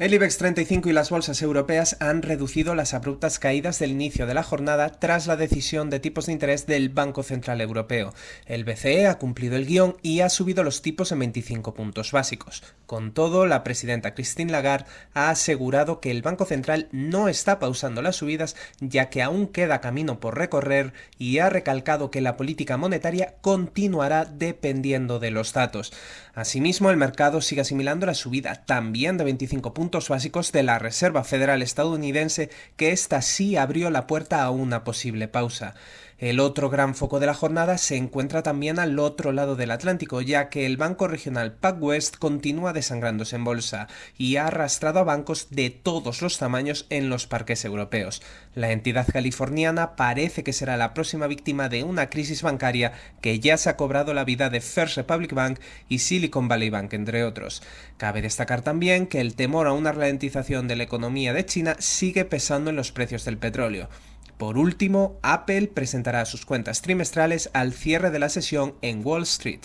El IBEX 35 y las bolsas europeas han reducido las abruptas caídas del inicio de la jornada tras la decisión de tipos de interés del Banco Central Europeo. El BCE ha cumplido el guion y ha subido los tipos en 25 puntos básicos. Con todo, la presidenta Christine Lagarde ha asegurado que el Banco Central no está pausando las subidas ya que aún queda camino por recorrer y ha recalcado que la política monetaria continuará dependiendo de los datos. Asimismo, el mercado sigue asimilando la subida también de 25 puntos básicos de la Reserva Federal estadounidense que ésta sí abrió la puerta a una posible pausa. El otro gran foco de la jornada se encuentra también al otro lado del Atlántico, ya que el banco regional PacWest continúa desangrándose en bolsa y ha arrastrado a bancos de todos los tamaños en los parques europeos. La entidad californiana parece que será la próxima víctima de una crisis bancaria que ya se ha cobrado la vida de First Republic Bank y Silicon Valley Bank, entre otros. Cabe destacar también que el temor a una ralentización de la economía de China sigue pesando en los precios del petróleo. Por último, Apple presentará sus cuentas trimestrales al cierre de la sesión en Wall Street.